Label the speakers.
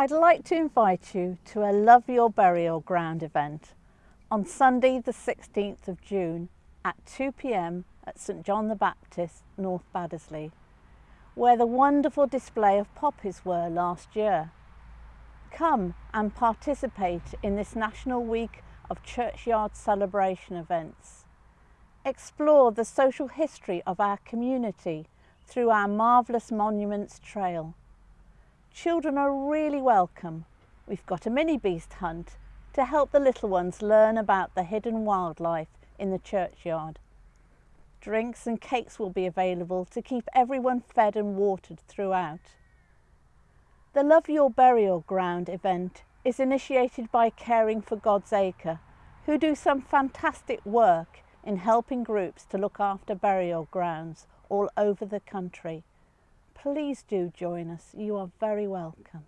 Speaker 1: I'd like to invite you to a Love Your Burial Ground event on Sunday the 16th of June at 2pm at St John the Baptist, North Baddesley, where the wonderful display of poppies were last year. Come and participate in this National Week of Churchyard Celebration events. Explore the social history of our community through our marvellous Monuments Trail. Children are really welcome. We've got a mini beast hunt to help the little ones learn about the hidden wildlife in the churchyard. Drinks and cakes will be available to keep everyone fed and watered throughout. The Love Your Burial Ground event is initiated by Caring for God's Acre, who do some fantastic work in helping groups to look after burial grounds all over the country. Please do join us. You are very welcome.